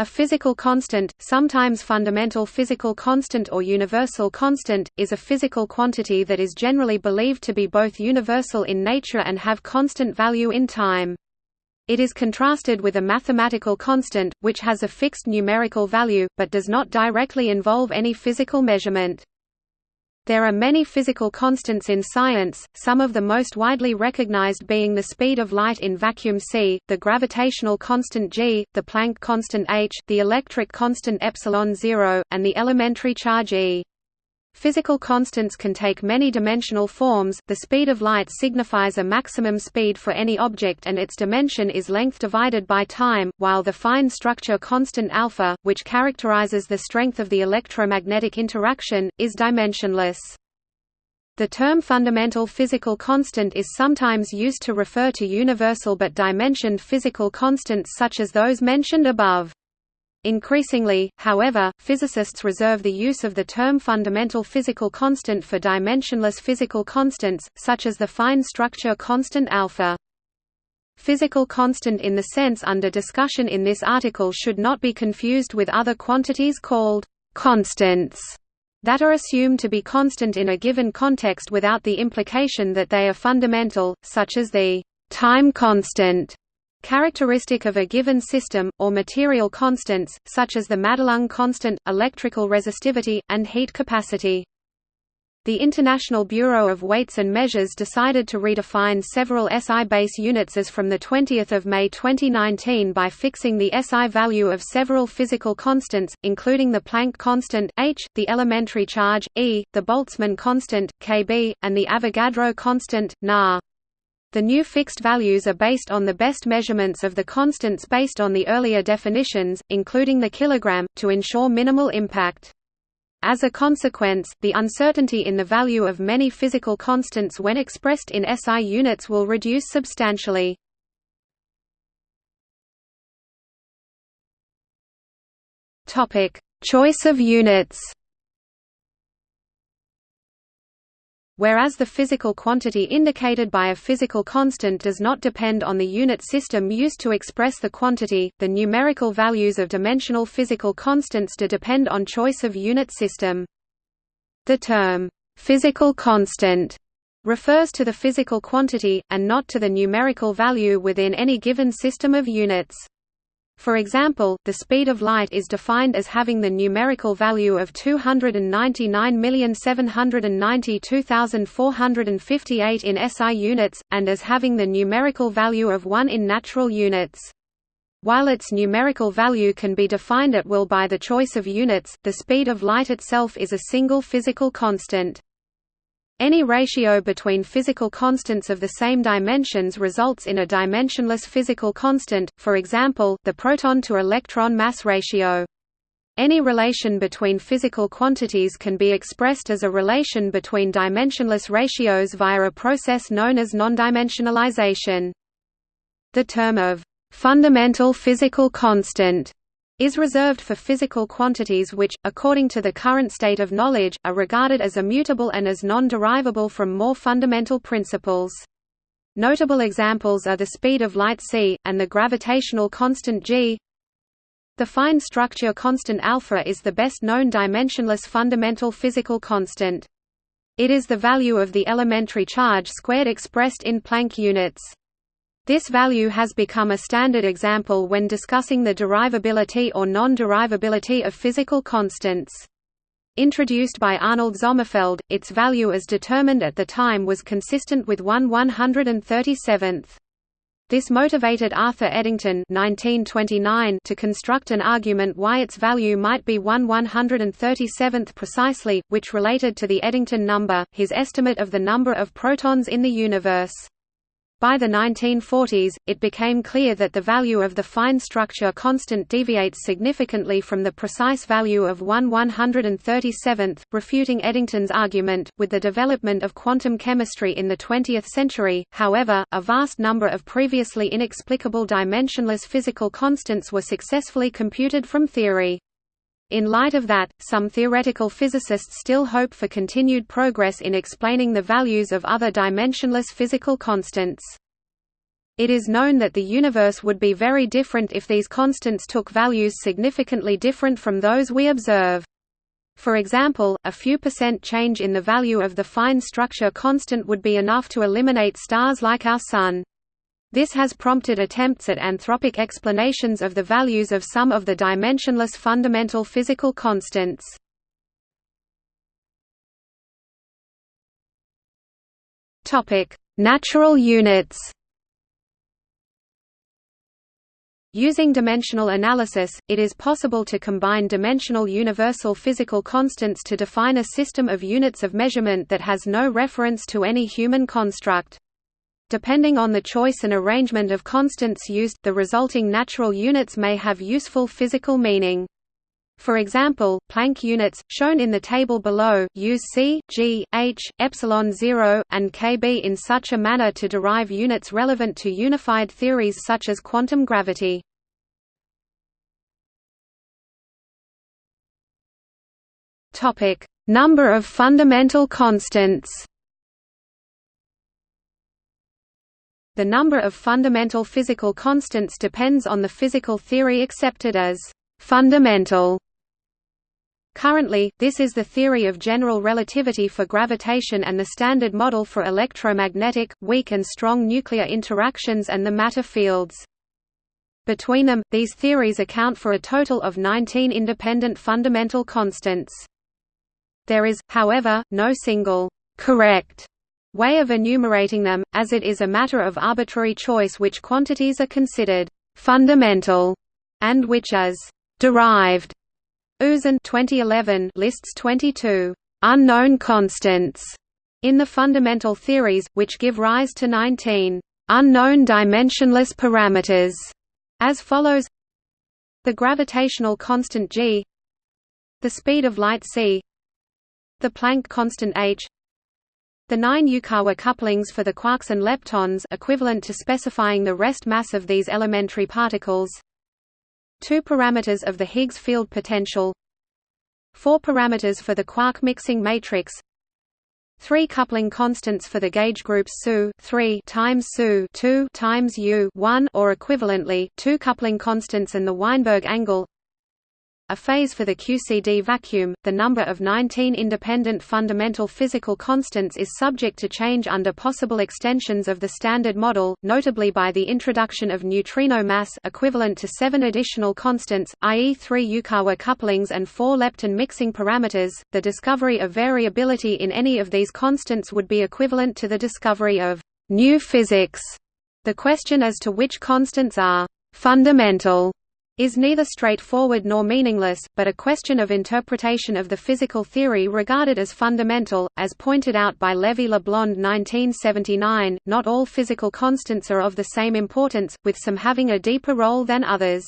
A physical constant, sometimes fundamental physical constant or universal constant, is a physical quantity that is generally believed to be both universal in nature and have constant value in time. It is contrasted with a mathematical constant, which has a fixed numerical value, but does not directly involve any physical measurement. There are many physical constants in science, some of the most widely recognized being the speed of light in vacuum c, the gravitational constant g, the Planck constant h, the electric constant epsilon 0, and the elementary charge e. Physical constants can take many dimensional forms. The speed of light signifies a maximum speed for any object and its dimension is length divided by time, while the fine structure constant alpha, which characterizes the strength of the electromagnetic interaction, is dimensionless. The term fundamental physical constant is sometimes used to refer to universal but dimensioned physical constants such as those mentioned above. Increasingly, however, physicists reserve the use of the term fundamental physical constant for dimensionless physical constants, such as the fine structure constant alpha. Physical constant in the sense under discussion in this article should not be confused with other quantities called constants that are assumed to be constant in a given context without the implication that they are fundamental, such as the time constant characteristic of a given system, or material constants, such as the Madelung constant, electrical resistivity, and heat capacity. The International Bureau of Weights and Measures decided to redefine several SI base units as from 20 May 2019 by fixing the SI value of several physical constants, including the Planck constant h, the elementary charge e, the Boltzmann constant kb, and the Avogadro constant na. The new fixed values are based on the best measurements of the constants based on the earlier definitions, including the kilogram, to ensure minimal impact. As a consequence, the uncertainty in the value of many physical constants when expressed in SI units will reduce substantially. Choice of units Whereas the physical quantity indicated by a physical constant does not depend on the unit system used to express the quantity, the numerical values of dimensional physical constants do depend on choice of unit system. The term, "'physical constant' refers to the physical quantity, and not to the numerical value within any given system of units. For example, the speed of light is defined as having the numerical value of 299,792,458 in SI units, and as having the numerical value of 1 in natural units. While its numerical value can be defined at will by the choice of units, the speed of light itself is a single physical constant. Any ratio between physical constants of the same dimensions results in a dimensionless physical constant, for example, the proton-to-electron mass ratio. Any relation between physical quantities can be expressed as a relation between dimensionless ratios via a process known as nondimensionalization. The term of fundamental physical constant is reserved for physical quantities which, according to the current state of knowledge, are regarded as immutable and as non-derivable from more fundamental principles. Notable examples are the speed of light c, and the gravitational constant g. The fine structure constant alpha is the best known dimensionless fundamental physical constant. It is the value of the elementary charge squared expressed in Planck units. This value has become a standard example when discussing the derivability or non-derivability of physical constants. Introduced by Arnold Sommerfeld, its value as determined at the time was consistent with 1 137th. This motivated Arthur Eddington 1929 to construct an argument why its value might be 1 137th precisely, which related to the Eddington number, his estimate of the number of protons in the universe. By the 1940s, it became clear that the value of the fine structure constant deviates significantly from the precise value of 1 137th, refuting Eddington's argument. With the development of quantum chemistry in the 20th century, however, a vast number of previously inexplicable dimensionless physical constants were successfully computed from theory. In light of that, some theoretical physicists still hope for continued progress in explaining the values of other dimensionless physical constants. It is known that the universe would be very different if these constants took values significantly different from those we observe. For example, a few percent change in the value of the fine structure constant would be enough to eliminate stars like our Sun. This has prompted attempts at anthropic explanations of the values of some of the dimensionless fundamental physical constants. Natural units Using dimensional analysis, it is possible to combine dimensional universal physical constants to define a system of units of measurement that has no reference to any human construct. Depending on the choice and arrangement of constants used, the resulting natural units may have useful physical meaning. For example, Planck units, shown in the table below, use c, g, h, epsilon 0, and kb in such a manner to derive units relevant to unified theories such as quantum gravity. Number of fundamental constants The number of fundamental physical constants depends on the physical theory accepted as fundamental. Currently, this is the theory of general relativity for gravitation and the standard model for electromagnetic, weak and strong nuclear interactions and the matter fields. Between them, these theories account for a total of 19 independent fundamental constants. There is, however, no single, correct way of enumerating them, as it is a matter of arbitrary choice which quantities are considered fundamental and which as derived. Uzan 2011 lists 22 unknown constants in the fundamental theories, which give rise to 19 unknown dimensionless parameters, as follows the gravitational constant g the speed of light c the Planck constant h the nine Yukawa couplings for the quarks and leptons equivalent to specifying the rest mass of these elementary particles. Two parameters of the Higgs field potential. Four parameters for the quark mixing matrix. Three coupling constants for the gauge groups SU 3 times SU 2 times U 1 or equivalently two coupling constants and the Weinberg angle a phase for the QCD vacuum. The number of 19 independent fundamental physical constants is subject to change under possible extensions of the Standard Model, notably by the introduction of neutrino mass equivalent to seven additional constants, i.e. three Yukawa couplings and four lepton mixing parameters. The discovery of variability in any of these constants would be equivalent to the discovery of new physics. The question as to which constants are fundamental is neither straightforward nor meaningless, but a question of interpretation of the physical theory regarded as fundamental. As pointed out by Lévy-Leblond 1979, not all physical constants are of the same importance, with some having a deeper role than others.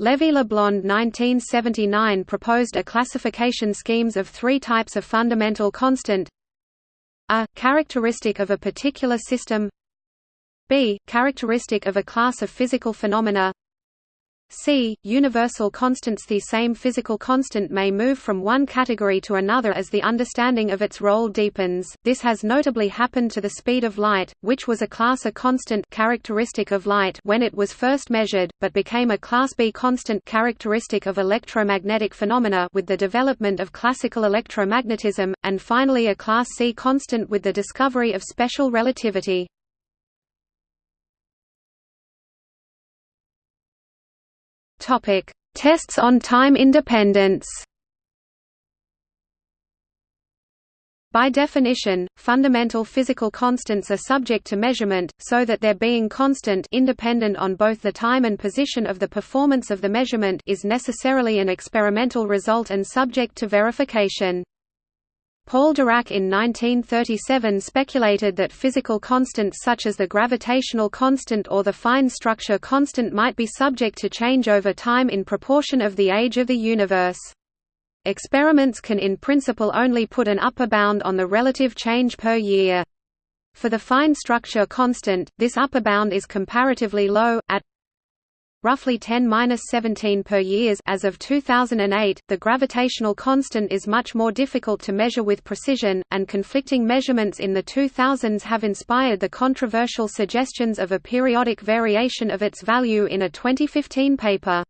Lévy-Leblond 1979 proposed a classification schemes of three types of fundamental constant a. characteristic of a particular system b. characteristic of a class of physical phenomena c. Universal constants The same physical constant may move from one category to another as the understanding of its role deepens. This has notably happened to the speed of light, which was a class A constant characteristic of light when it was first measured, but became a class B constant characteristic of electromagnetic phenomena with the development of classical electromagnetism, and finally a class C constant with the discovery of special relativity. Topic: Tests on time independence. By definition, fundamental physical constants are subject to measurement, so that their being constant independent on both the time and position of the performance of the measurement is necessarily an experimental result and subject to verification. Paul Dirac in 1937 speculated that physical constants such as the gravitational constant or the fine structure constant might be subject to change over time in proportion of the age of the universe. Experiments can in principle only put an upper bound on the relative change per year. For the fine structure constant, this upper bound is comparatively low, at roughly 10^-17 per years as of 2008. The gravitational constant is much more difficult to measure with precision, and conflicting measurements in the 2000s have inspired the controversial suggestions of a periodic variation of its value in a 2015 paper.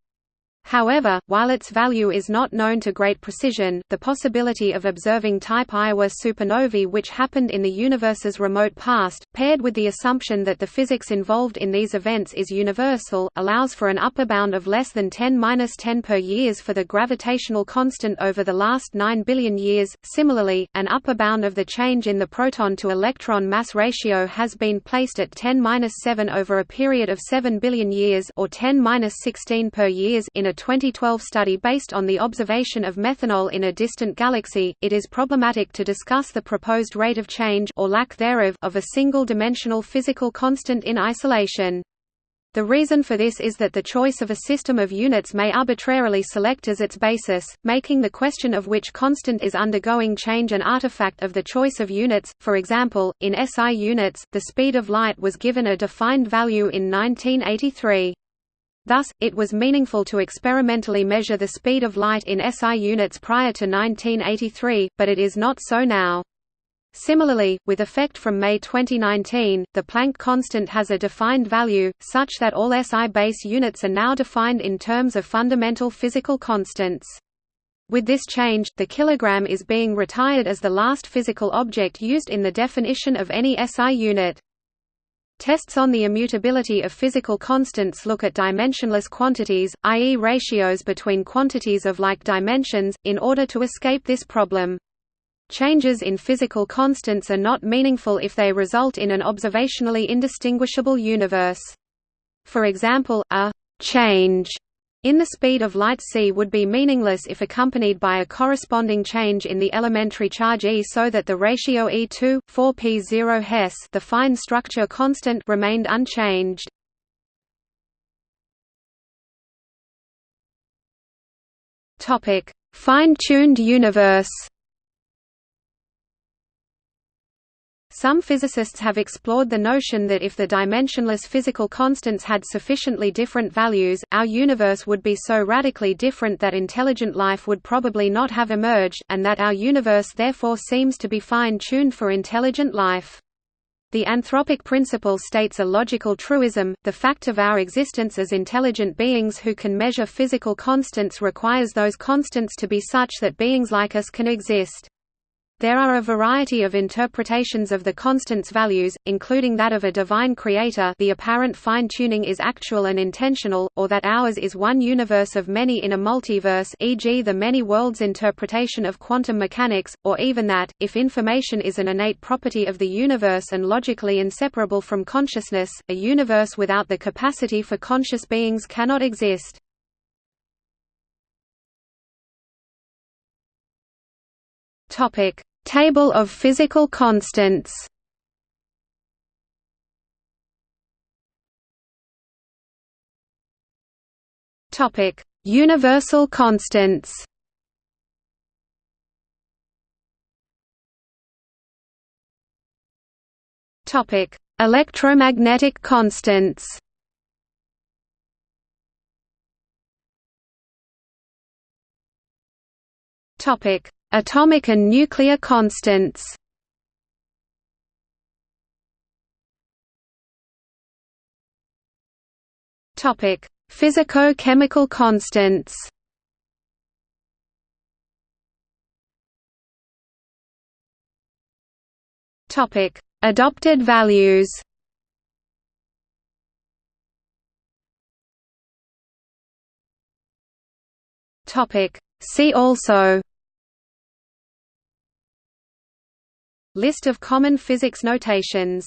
However, while its value is not known to great precision, the possibility of observing type Ia supernovae which happened in the universe's remote past, paired with the assumption that the physics involved in these events is universal, allows for an upper bound of less than 10^-10 per years for the gravitational constant over the last 9 billion years. Similarly, an upper bound of the change in the proton to electron mass ratio has been placed at 10^-7 over a period of 7 billion years or 10^-16 per years in a 2012 study based on the observation of methanol in a distant galaxy, it is problematic to discuss the proposed rate of change or lack thereof of a single-dimensional physical constant in isolation. The reason for this is that the choice of a system of units may arbitrarily select as its basis, making the question of which constant is undergoing change an artifact of the choice of units. For example, in SI units, the speed of light was given a defined value in 1983. Thus, it was meaningful to experimentally measure the speed of light in SI units prior to 1983, but it is not so now. Similarly, with effect from May 2019, the Planck constant has a defined value, such that all SI base units are now defined in terms of fundamental physical constants. With this change, the kilogram is being retired as the last physical object used in the definition of any SI unit. Tests on the immutability of physical constants look at dimensionless quantities, i.e. ratios between quantities of like dimensions, in order to escape this problem. Changes in physical constants are not meaningful if they result in an observationally indistinguishable universe. For example, a «change» in the speed of light c would be meaningless if accompanied by a corresponding change in the elementary charge E so that the ratio E2, 4p0 Hess the fine structure constant remained unchanged. Fine-tuned universe Some physicists have explored the notion that if the dimensionless physical constants had sufficiently different values, our universe would be so radically different that intelligent life would probably not have emerged, and that our universe therefore seems to be fine-tuned for intelligent life. The anthropic principle states a logical truism, the fact of our existence as intelligent beings who can measure physical constants requires those constants to be such that beings like us can exist. There are a variety of interpretations of the constants' values, including that of a divine creator the apparent fine-tuning is actual and intentional, or that ours is one universe of many in a multiverse e.g. the many worlds interpretation of quantum mechanics, or even that, if information is an innate property of the universe and logically inseparable from consciousness, a universe without the capacity for conscious beings cannot exist. Topic: Table of physical constants. Topic: Universal constants. Topic: Electromagnetic constants. Topic: Atomic and nuclear constants Physico-chemical constants. Topic: Adopted values. Topic: See also List of common physics notations